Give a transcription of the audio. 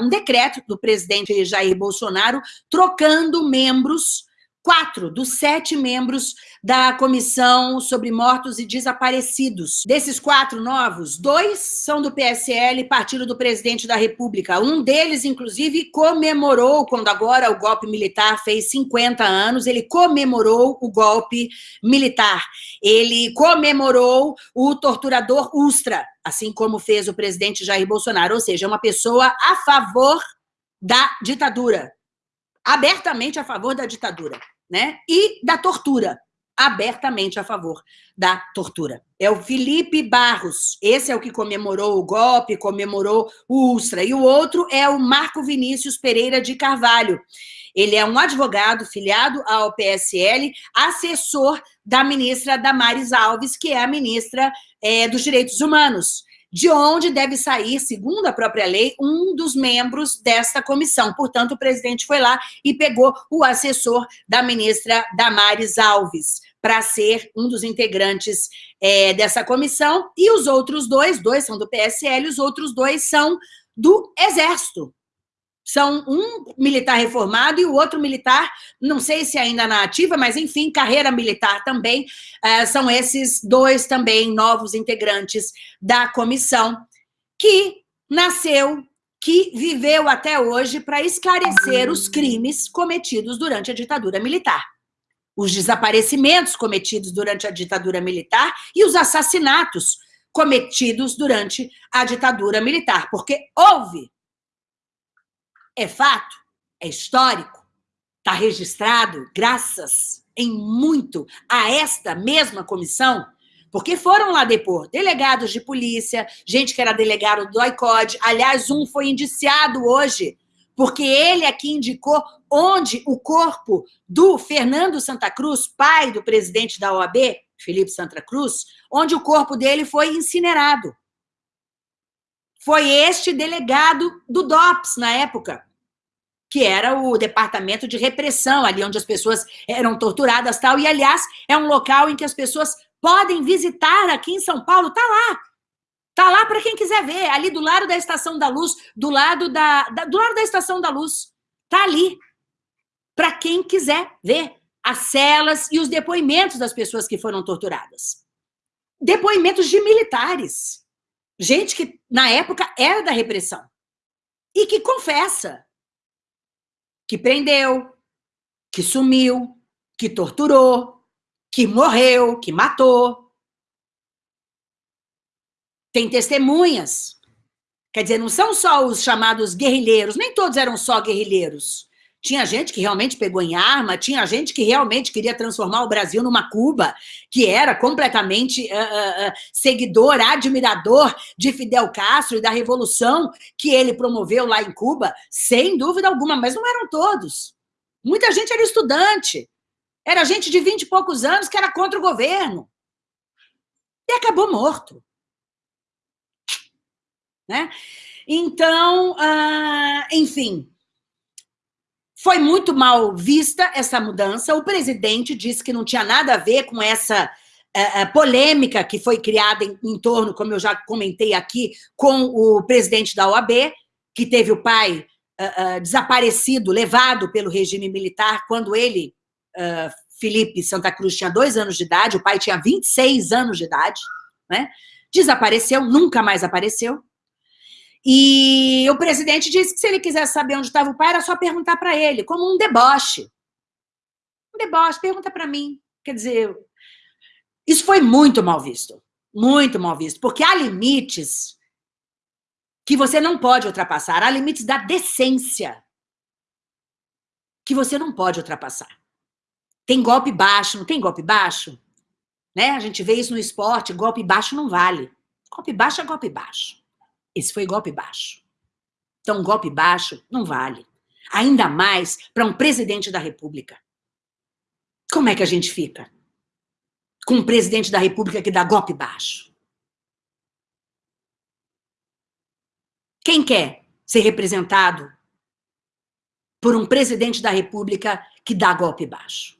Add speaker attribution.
Speaker 1: um decreto do presidente Jair Bolsonaro trocando membros quatro dos sete membros da Comissão sobre Mortos e Desaparecidos. Desses quatro novos, dois são do PSL, partido do presidente da República. Um deles, inclusive, comemorou, quando agora o golpe militar fez 50 anos, ele comemorou o golpe militar. Ele comemorou o torturador Ustra, assim como fez o presidente Jair Bolsonaro, ou seja, uma pessoa a favor da ditadura, abertamente a favor da ditadura, né? E da tortura, abertamente a favor da tortura. É o Felipe Barros, esse é o que comemorou o golpe, comemorou o Ustra, e o outro é o Marco Vinícius Pereira de Carvalho. Ele é um advogado filiado ao PSL, assessor da ministra Damares Alves, que é a ministra é, dos Direitos Humanos de onde deve sair, segundo a própria lei, um dos membros desta comissão. Portanto, o presidente foi lá e pegou o assessor da ministra Damares Alves para ser um dos integrantes é, dessa comissão, e os outros dois, dois são do PSL, os outros dois são do Exército são um militar reformado e o outro militar, não sei se ainda na ativa, mas enfim, carreira militar também, uh, são esses dois também novos integrantes da comissão, que nasceu, que viveu até hoje para esclarecer os crimes cometidos durante a ditadura militar. Os desaparecimentos cometidos durante a ditadura militar e os assassinatos cometidos durante a ditadura militar, porque houve é fato, é histórico, está registrado, graças em muito a esta mesma comissão, porque foram lá depor delegados de polícia, gente que era delegado do ICOD, aliás, um foi indiciado hoje, porque ele aqui é indicou onde o corpo do Fernando Santa Cruz, pai do presidente da OAB, Felipe Santa Cruz, onde o corpo dele foi incinerado foi este delegado do DOPS na época, que era o departamento de repressão, ali onde as pessoas eram torturadas tal. E, aliás, é um local em que as pessoas podem visitar aqui em São Paulo, tá lá. Tá lá para quem quiser ver, ali do lado da Estação da Luz, do lado da, da do lado da Estação da Luz. Tá ali. Para quem quiser ver as celas e os depoimentos das pessoas que foram torturadas. Depoimentos de militares gente que, na época, era da repressão. E que confessa que prendeu, que sumiu, que torturou, que morreu, que matou. Tem testemunhas. Quer dizer, não são só os chamados guerrilheiros, nem todos eram só guerrilheiros. Tinha gente que realmente pegou em arma, tinha gente que realmente queria transformar o Brasil numa Cuba, que era completamente uh, uh, seguidor, admirador de Fidel Castro e da revolução que ele promoveu lá em Cuba, sem dúvida alguma, mas não eram todos. Muita gente era estudante, era gente de vinte e poucos anos que era contra o governo. E acabou morto. Né? Então, uh, enfim, foi muito mal vista essa mudança. O presidente disse que não tinha nada a ver com essa uh, uh, polêmica que foi criada em, em, torno, como eu já comentei aqui, com o presidente da OAB, que teve o pai uh, desaparecido, levado pelo regime militar, quando ele, Felipe Santa Cruz, tinha dois anos de idade, o pai tinha 26 anos de idade, né? desapareceu, nunca mais apareceu. E o presidente disse que se ele quisesse saber onde estava o pai, era só perguntar para ele, como um deboche. Um deboche, pergunta para mim. Quer dizer, isso foi muito mal visto. Muito mal visto. Porque há limites que você não pode ultrapassar. Há limites da decência que você não pode ultrapassar. Tem golpe baixo, não tem golpe baixo? Né? A gente vê isso no esporte, golpe baixo não vale. Golpe baixo é golpe baixo. Esse foi golpe baixo. Então, golpe baixo não vale. Ainda mais para um presidente da República. Como é que a gente fica? Com um presidente da República que dá golpe baixo. Quem quer ser representado por um presidente da República que dá golpe baixo?